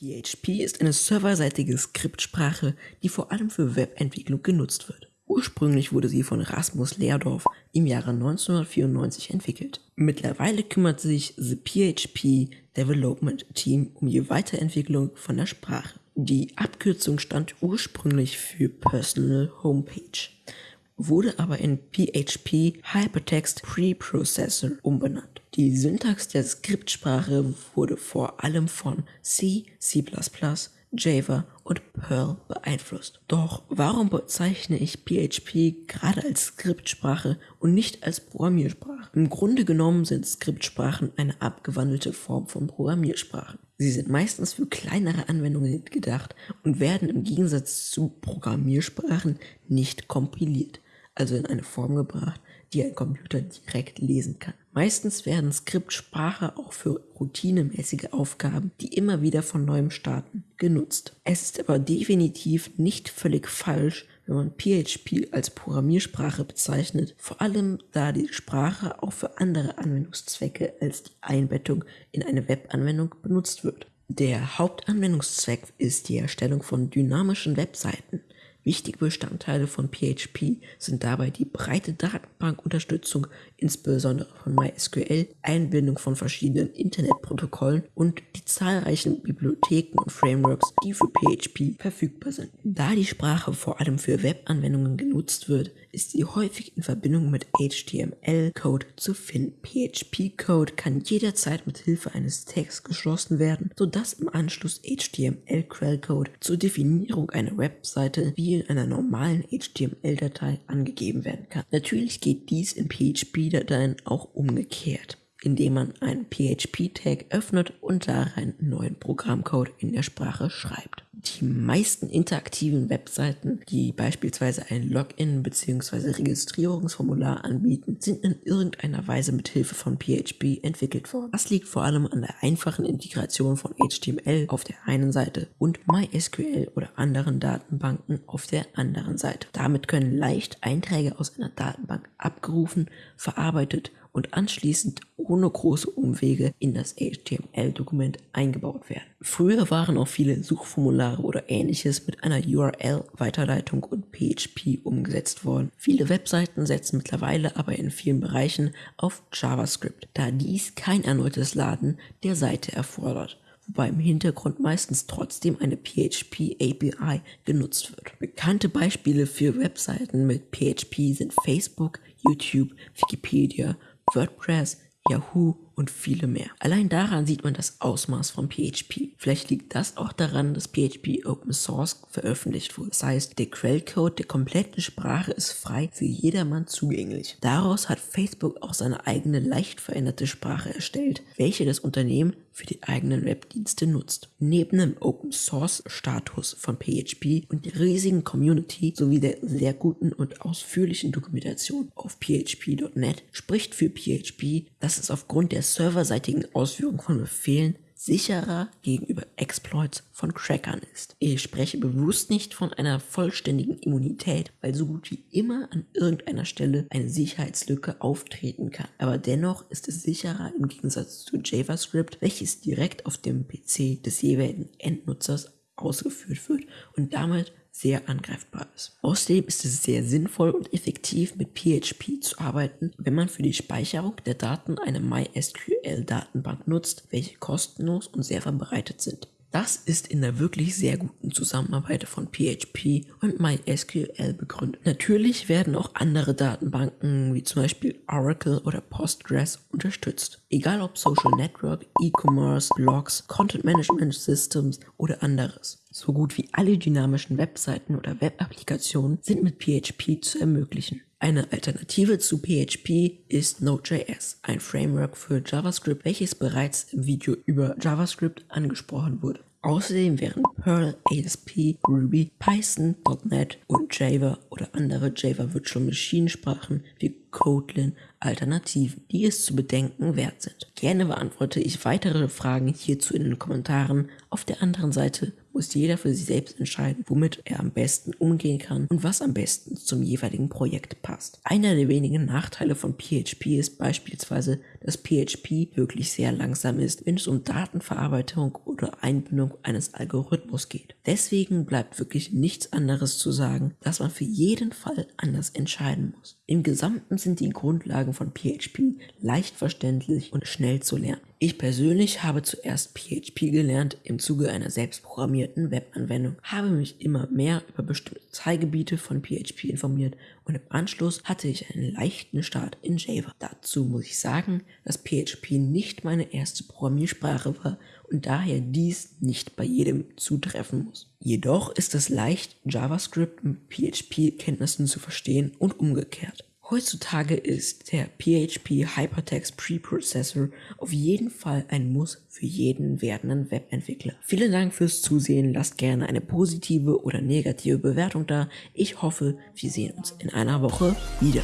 PHP ist eine serverseitige Skriptsprache, die vor allem für Webentwicklung genutzt wird. Ursprünglich wurde sie von Rasmus Leerdorf im Jahre 1994 entwickelt. Mittlerweile kümmert sich The PHP Development Team um die Weiterentwicklung von der Sprache. Die Abkürzung stand ursprünglich für Personal Homepage, wurde aber in PHP Hypertext Preprocessor umbenannt. Die Syntax der Skriptsprache wurde vor allem von C, C++, Java und Perl beeinflusst. Doch warum bezeichne ich PHP gerade als Skriptsprache und nicht als Programmiersprache? Im Grunde genommen sind Skriptsprachen eine abgewandelte Form von Programmiersprachen. Sie sind meistens für kleinere Anwendungen gedacht und werden im Gegensatz zu Programmiersprachen nicht kompiliert, also in eine Form gebracht, die ein Computer direkt lesen kann. Meistens werden Skriptsprache auch für routinemäßige Aufgaben, die immer wieder von neuem starten, genutzt. Es ist aber definitiv nicht völlig falsch, wenn man PHP als Programmiersprache bezeichnet, vor allem da die Sprache auch für andere Anwendungszwecke als die Einbettung in eine Webanwendung benutzt wird. Der Hauptanwendungszweck ist die Erstellung von dynamischen Webseiten. Wichtige Bestandteile von PHP sind dabei die breite Datenbankunterstützung, insbesondere von MySQL, Einbindung von verschiedenen Internetprotokollen und die zahlreichen Bibliotheken und Frameworks, die für PHP verfügbar sind. Da die Sprache vor allem für Webanwendungen genutzt wird, ist sie häufig in Verbindung mit HTML-Code zu finden. PHP-Code kann jederzeit mit Hilfe eines Tags geschlossen werden, sodass im Anschluss HTML-Quellcode zur Definierung einer Webseite wie in einer normalen HTML-Datei angegeben werden kann. Natürlich geht dies in PHP-Dateien auch umgekehrt indem man einen PHP-Tag öffnet und darin neuen Programmcode in der Sprache schreibt. Die meisten interaktiven Webseiten, die beispielsweise ein Login bzw. Registrierungsformular anbieten, sind in irgendeiner Weise mit Hilfe von PHP entwickelt worden. Das liegt vor allem an der einfachen Integration von HTML auf der einen Seite und MySQL oder anderen Datenbanken auf der anderen Seite. Damit können leicht Einträge aus einer Datenbank abgerufen, verarbeitet und anschließend ohne große Umwege in das HTML-Dokument eingebaut werden. Früher waren auch viele Suchformulare oder ähnliches mit einer URL-Weiterleitung und PHP umgesetzt worden. Viele Webseiten setzen mittlerweile aber in vielen Bereichen auf JavaScript, da dies kein erneutes Laden der Seite erfordert wobei im Hintergrund meistens trotzdem eine PHP API genutzt wird. Bekannte Beispiele für Webseiten mit PHP sind Facebook, YouTube, Wikipedia WordPress, Yahoo und viele mehr. Allein daran sieht man das Ausmaß von PHP. Vielleicht liegt das auch daran, dass PHP Open Source veröffentlicht wurde. Das heißt, der Quellcode der kompletten Sprache ist frei für jedermann zugänglich. Daraus hat Facebook auch seine eigene leicht veränderte Sprache erstellt, welche das Unternehmen für die eigenen Webdienste nutzt. Neben dem Open Source Status von PHP und der riesigen Community sowie der sehr guten und ausführlichen Dokumentation auf php.net spricht für PHP, dass es aufgrund der serverseitigen Ausführung von Befehlen sicherer gegenüber Exploits von Crackern ist. Ich spreche bewusst nicht von einer vollständigen Immunität, weil so gut wie immer an irgendeiner Stelle eine Sicherheitslücke auftreten kann. Aber dennoch ist es sicherer im Gegensatz zu JavaScript, welches direkt auf dem PC des jeweiligen Endnutzers ausgeführt wird und damit sehr angreifbar ist. Außerdem ist es sehr sinnvoll und effektiv mit PHP zu arbeiten, wenn man für die Speicherung der Daten eine MySQL-Datenbank nutzt, welche kostenlos und sehr verbreitet sind. Das ist in der wirklich sehr guten Zusammenarbeit von PHP und MySQL begründet. Natürlich werden auch andere Datenbanken wie zum Beispiel Oracle oder Postgres unterstützt. Egal ob Social Network, E-Commerce, Blogs, Content Management Systems oder anderes. So gut wie alle dynamischen Webseiten oder Web-Applikationen sind mit PHP zu ermöglichen. Eine Alternative zu PHP ist Node.js, ein Framework für JavaScript, welches bereits im Video über JavaScript angesprochen wurde. Außerdem wären Perl, ASP, Ruby, Python, .NET und Java oder andere Java Virtual Machine Sprachen wie Kotlin Alternativen, die es zu bedenken wert sind. Gerne beantworte ich weitere Fragen hierzu in den Kommentaren. Auf der anderen Seite muss jeder für sich selbst entscheiden, womit er am besten umgehen kann und was am besten zum jeweiligen Projekt passt. Einer der wenigen Nachteile von PHP ist beispielsweise, dass PHP wirklich sehr langsam ist, wenn es um Datenverarbeitung oder Einbindung eines Algorithmus geht. Deswegen bleibt wirklich nichts anderes zu sagen, dass man für jeden Fall anders entscheiden muss. Im Gesamten sind die Grundlagen von PHP leicht verständlich und schnell zu lernen. Ich persönlich habe zuerst PHP gelernt im Zuge einer selbstprogrammierten Webanwendung, habe mich immer mehr über bestimmte Teilgebiete von PHP informiert und im Anschluss hatte ich einen leichten Start in Java. Dazu muss ich sagen, dass PHP nicht meine erste Programmiersprache war und daher dies nicht bei jedem zutreffen muss. Jedoch ist es leicht, JavaScript mit PHP-Kenntnissen zu verstehen und umgekehrt. Heutzutage ist der PHP Hypertext Preprocessor auf jeden Fall ein Muss für jeden werdenden Webentwickler. Vielen Dank fürs Zusehen, lasst gerne eine positive oder negative Bewertung da. Ich hoffe, wir sehen uns in einer Woche wieder.